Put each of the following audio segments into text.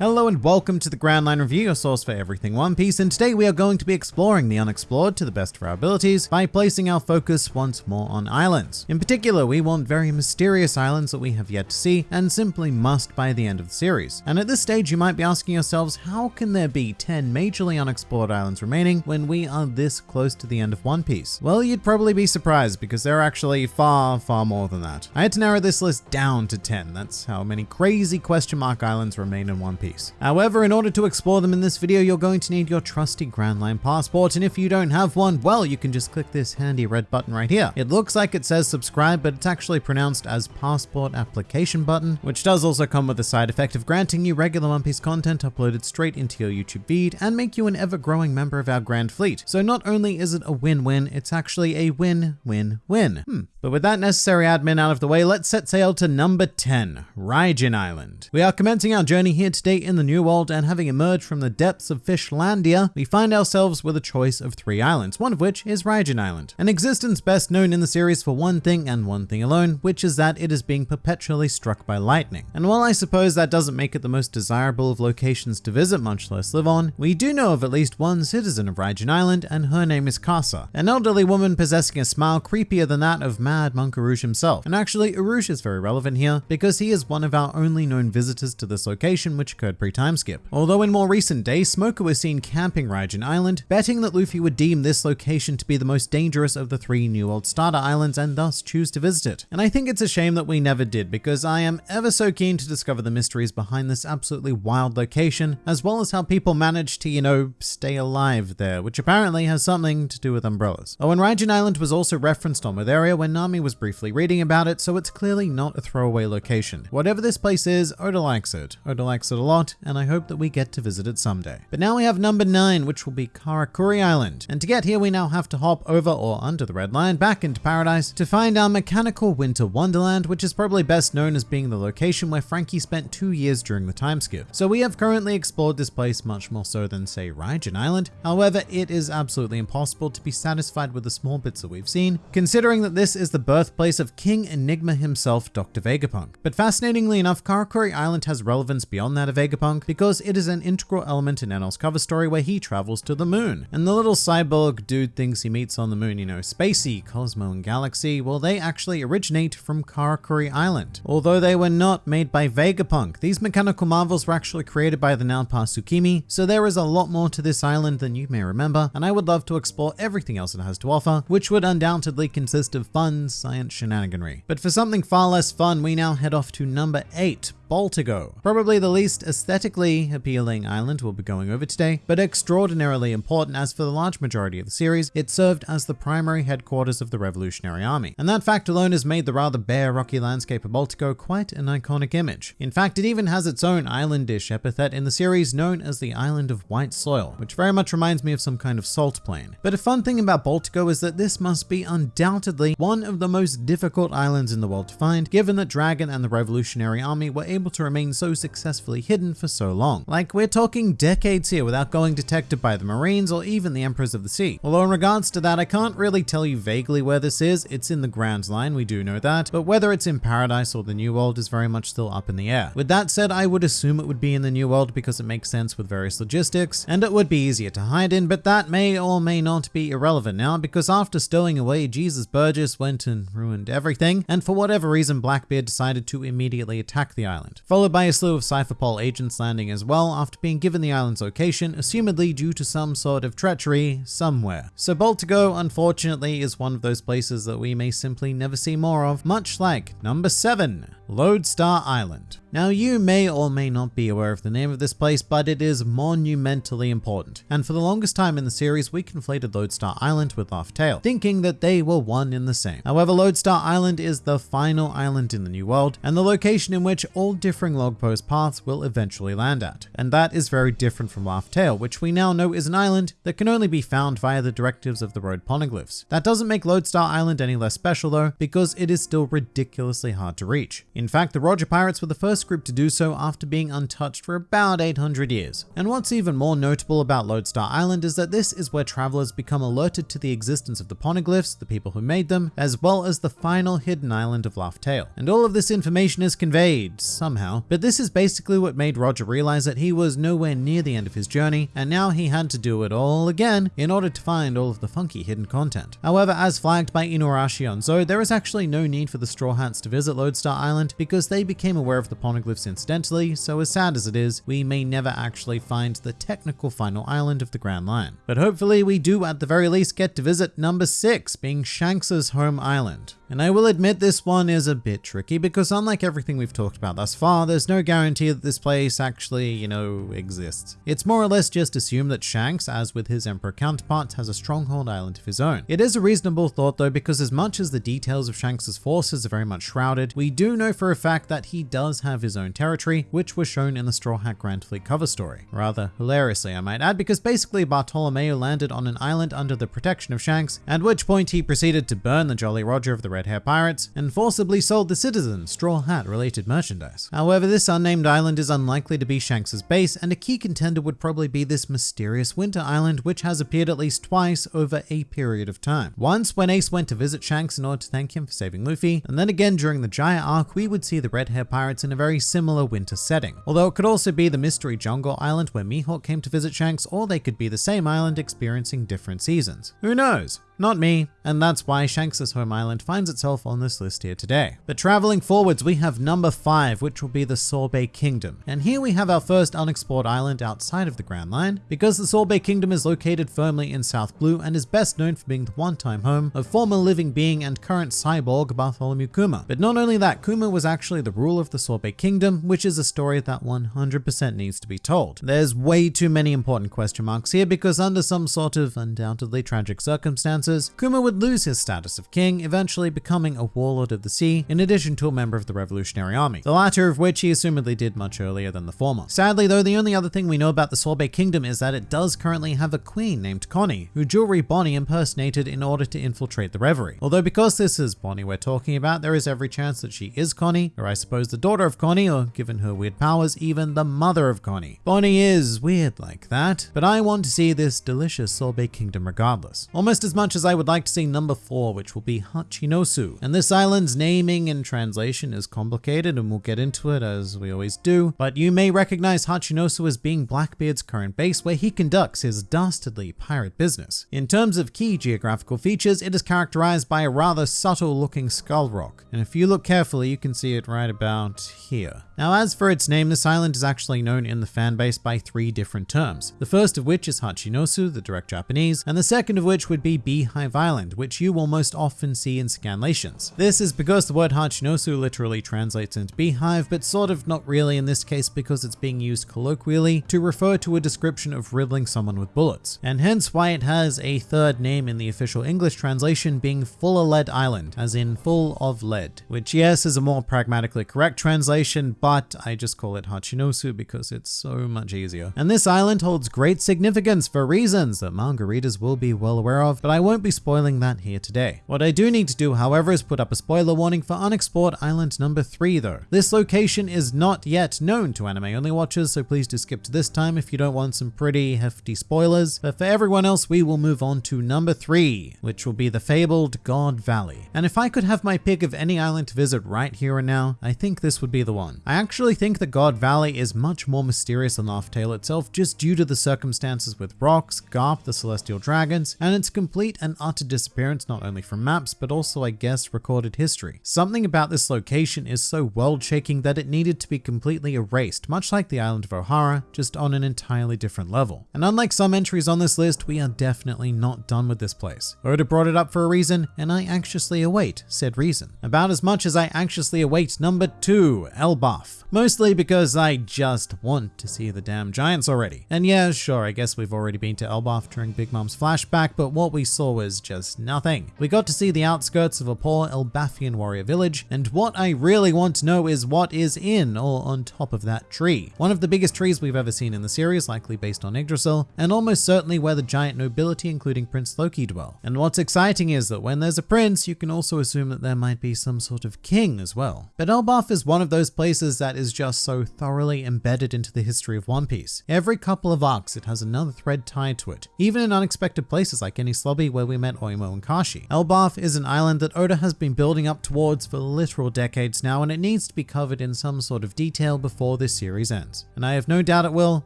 Hello and welcome to the Grand Line Review, your source for everything One Piece, and today we are going to be exploring the unexplored to the best of our abilities by placing our focus once more on islands. In particular, we want very mysterious islands that we have yet to see and simply must by the end of the series. And at this stage you might be asking yourselves, how can there be 10 majorly unexplored islands remaining when we are this close to the end of One Piece? Well, you'd probably be surprised because there are actually far, far more than that. I had to narrow this list down to 10, that's how many crazy question mark islands remain in One Piece piece. However, in order to explore them in this video, you're going to need your trusty Grand Line passport, and if you don't have one, well, you can just click this handy red button right here. It looks like it says subscribe, but it's actually pronounced as passport application button, which does also come with the side effect of granting you regular One Piece content uploaded straight into your YouTube feed and make you an ever-growing member of our grand fleet. So not only is it a win-win, it's actually a win-win-win. Hmm. But with that necessary admin out of the way, let's set sail to number 10, Raijin Island. We are commencing our journey here today in the New World and having emerged from the depths of Fishlandia, we find ourselves with a choice of three islands, one of which is Raijin Island. An existence best known in the series for one thing and one thing alone, which is that it is being perpetually struck by lightning. And while I suppose that doesn't make it the most desirable of locations to visit, much less live on, we do know of at least one citizen of Raijin Island, and her name is Kasa, an elderly woman possessing a smile creepier than that of Mad Monk Urouge himself. And actually, Urouge is very relevant here because he is one of our only known visitors to this location, which occurred pre-time skip. Although in more recent days, Smoker was seen camping Raijin Island, betting that Luffy would deem this location to be the most dangerous of the three New World Starter Islands and thus choose to visit it. And I think it's a shame that we never did because I am ever so keen to discover the mysteries behind this absolutely wild location, as well as how people managed to, you know, stay alive there, which apparently has something to do with umbrellas. Oh, and Raijin Island was also referenced on Weatheria when Nami was briefly reading about it, so it's clearly not a throwaway location. Whatever this place is, Oda likes it. Oda likes it a lot lot, and I hope that we get to visit it someday. But now we have number 9, which will be Karakuri Island. And to get here, we now have to hop over or under the red line back into paradise to find our mechanical winter wonderland, which is probably best known as being the location where Franky spent two years during the time skip. So we have currently explored this place much more so than say Raijin Island. However, it is absolutely impossible to be satisfied with the small bits that we've seen, considering that this is the birthplace of King Enigma himself, Dr. Vegapunk. But fascinatingly enough, Karakuri Island has relevance beyond that of Vegapunk because it is an integral element in Enel's cover story where he travels to the moon. And the little cyborg dude thinks he meets on the moon, you know, Spacey, Cosmo, and Galaxy, well, they actually originate from Karakuri Island. Although they were not made by Vegapunk, these mechanical marvels were actually created by the now Tsukimi, so there is a lot more to this island than you may remember, and I would love to explore everything else it has to offer, which would undoubtedly consist of fun science shenaniganry. But for something far less fun, we now head off to number 8, Baltigo. Probably the least aesthetically appealing island we'll be going over today, but extraordinarily important as for the large majority of the series, it served as the primary headquarters of the Revolutionary Army. And that fact alone has made the rather bare rocky landscape of Baltigo quite an iconic image. In fact, it even has its own islandish epithet in the series known as the Island of White Soil, which very much reminds me of some kind of salt plain. But a fun thing about Baltigo is that this must be undoubtedly one of the most difficult islands in the world to find, given that Dragon and the Revolutionary Army were able to remain so successfully hidden for so long. Like we're talking decades here without going detected by the Marines or even the Emperors of the Sea. Although in regards to that, I can't really tell you vaguely where this is. It's in the Grand Line, we do know that, but whether it's in Paradise or the New World is very much still up in the air. With that said, I would assume it would be in the New World because it makes sense with various logistics, and it would be easier to hide in, but that may or may not be irrelevant now because after stowing away, Jesus Burgess went and ruined everything, and for whatever reason, Blackbeard decided to immediately attack the island island, followed by a slew of Cypherpol agents landing as well after being given the island's location, assumedly due to some sort of treachery somewhere. So Baltigo, unfortunately, is one of those places that we may simply never see more of, much like number 7, Lodestar Island. Now you may or may not be aware of the name of this place, but it is monumentally important. And for the longest time in the series, we conflated Lodestar Island with Laugh Tale, thinking that they were one in the same. However, Lodestar Island is the final island in the New World, and the location in which all differing log post paths will eventually land at. And that is very different from Laugh Tale, which we now know is an island that can only be found via the directives of the road poneglyphs. That doesn't make Lodestar Island any less special though, because it is still ridiculously hard to reach. In fact, the Roger Pirates were the first group to do so after being untouched for about 800 years. And what's even more notable about Lodestar Island is that this is where travelers become alerted to the existence of the poneglyphs, the people who made them, as well as the final hidden island of Laugh Tale. And all of this information is conveyed, somehow, but this is basically what made Roger realize that he was nowhere near the end of his journey, and now he had to do it all again in order to find all of the funky hidden content. However, as flagged by Inuarashi on Zode, there is actually no need for the Straw Hats to visit Lodestar Island because they became aware of the poneglyphs incidentally, so as sad as it is, we may never actually find the technical final island of the Grand Line. But hopefully we do at the very least get to visit number 6, being Shanks's home island. And I will admit this one is a bit tricky because unlike everything we've talked about thus far, there's no guarantee that this place actually, you know, exists. It's more or less just assumed that Shanks, as with his Emperor counterparts, has a stronghold island of his own. It is a reasonable thought though because as much as the details of Shanks's forces are very much shrouded, we do know for a fact that he does have his own territory, which was shown in the Straw Hat Grand Fleet cover story. Rather hilariously, I might add, because basically Bartolomeo landed on an island under the protection of Shanks, at which point he proceeded to burn the Jolly Roger of the Red Hair Pirates and forcibly sold the citizens straw hat related merchandise. However, this unnamed island is unlikely to be Shanks's base, and a key contender would probably be this mysterious winter island, which has appeared at least twice over a period of time. Once when Ace went to visit Shanks in order to thank him for saving Luffy, and then again during the Jaya arc, we would see the Red Hair Pirates in a very similar winter setting. Although it could also be the Mystery Jungle Island where Mihawk came to visit Shanks, or they could be the same island experiencing different seasons. Who knows? Not me, and that's why Shanks' home island finds itself on this list here today. But traveling forwards, we have number 5, which will be the Sorbet Kingdom. And here we have our first unexplored island outside of the Grand Line, because the Sorbet Kingdom is located firmly in South Blue and is best known for being the one-time home of former living being and current cyborg Bartholomew Kuma. But not only that, Kuma was actually the ruler of the Sorbet Kingdom, which is a story that 100% needs to be told. There's way too many important question marks here because under some sort of undoubtedly tragic circumstance, Kuma would lose his status of king, eventually becoming a warlord of the sea, in addition to a member of the Revolutionary Army, the latter of which he assumedly did much earlier than the former. Sadly though, the only other thing we know about the Sorbet Kingdom is that it does currently have a queen named Connie, who Jewelry Bonnie impersonated in order to infiltrate the Reverie. Although because this is Bonnie we're talking about, there is every chance that she is Connie, or I suppose the daughter of Connie, or given her weird powers, even the mother of Connie. Bonnie is weird like that, but I want to see this delicious Sorbet Kingdom regardless. Almost as much as I would like to see number four, which will be Hachinosu. And this island's naming and translation is complicated and we'll get into it as we always do, but you may recognize Hachinosu as being Blackbeard's current base where he conducts his dastardly pirate business. In terms of key geographical features, it is characterized by a rather subtle looking skull rock. And if you look carefully, you can see it right about here. Now, as for its name, this island is actually known in the fanbase by three different terms. The first of which is Hachinosu, the direct Japanese, and the second of which would be Beehive Island, which you will most often see in scanlations. This is because the word Hachinosu literally translates into beehive, but sort of not really in this case because it's being used colloquially to refer to a description of riddling someone with bullets, and hence why it has a third name in the official English translation being Full of Lead Island, as in full of lead, which yes is a more pragmatically correct translation, but I just call it Hachinosu because it's so much easier. And this island holds great significance for reasons that manga readers will be well aware of, but I won't be spoiling that here today. What I do need to do, however, is put up a spoiler warning for Unexplored Island number 3 though. This location is not yet known to anime only watchers, so please do skip to this time if you don't want some pretty hefty spoilers. But for everyone else, we will move on to number 3, which will be the fabled God Valley. And if I could have my pick of any island to visit right here and now, I think this would be the one. I actually think that God Valley is much more mysterious than Laugh Tale itself just due to the circumstances with rocks, Garp, the celestial dragons, and its complete and utter disappearance not only from maps but also I guess recorded history. Something about this location is so world shaking that it needed to be completely erased, much like the island of Ohara, just on an entirely different level. And unlike some entries on this list, we are definitely not done with this place. Oda brought it up for a reason, and I anxiously await said reason. About as much as I anxiously await number two, Elbaf. Mostly because I just want to see the damn giants already. And yeah, sure, I guess we've already been to Elbaf during Big Mom's flashback, but what we saw was just nothing. We got to see the outskirts of a poor Elbafian warrior village, and what I really want to know is what is in or on top of that tree. One of the biggest trees we've ever seen in the series, likely based on Yggdrasil, and almost certainly where the giant nobility including Prince Loki dwell. And what's exciting is that when there's a prince, you can also assume that there might be some sort of king as well. But Elbaf is one of those places that is just so thoroughly embedded into the history of One Piece. Every couple of arcs, it has another thread tied to it, even in unexpected places like Enies Lobby where we met Oimo and Kashi. Elbaf is an island that Oda has been building up towards for literal decades now, and it needs to be covered in some sort of detail before this series ends. And I have no doubt it will,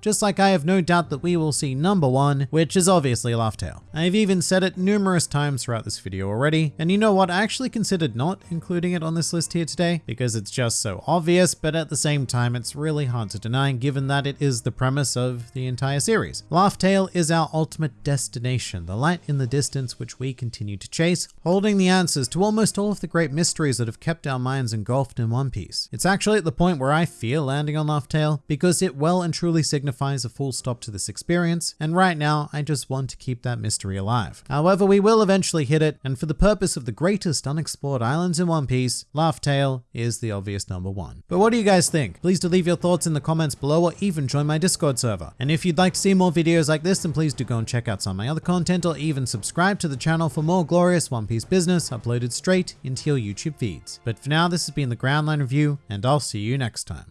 just like I have no doubt that we will see number one, which is obviously Laugh Tale. I've even said it numerous times throughout this video already, and you know what, I actually considered not including it on this list here today, because it's just so obvious, but at the same time, it's really hard to deny given that it is the premise of the entire series. Laugh Tale is our ultimate destination, the light in the distance which we continue to chase, holding the answers to almost all of the great mysteries that have kept our minds engulfed in One Piece. It's actually at the point where I fear landing on Laugh Tale because it well and truly signifies a full stop to this experience, and right now I just want to keep that mystery alive. However, we will eventually hit it, and for the purpose of the greatest unexplored islands in One Piece, Laugh Tale is the obvious number one. But what do you guys think? Please do leave your thoughts in the comments below or even join my Discord server. And if you'd like to see more videos like this, then please do go and check out some of my other content or even subscribe to the channel for more glorious One Piece business uploaded straight into your YouTube feeds. But for now, this has been the Grand Line Review, and I'll see you next time.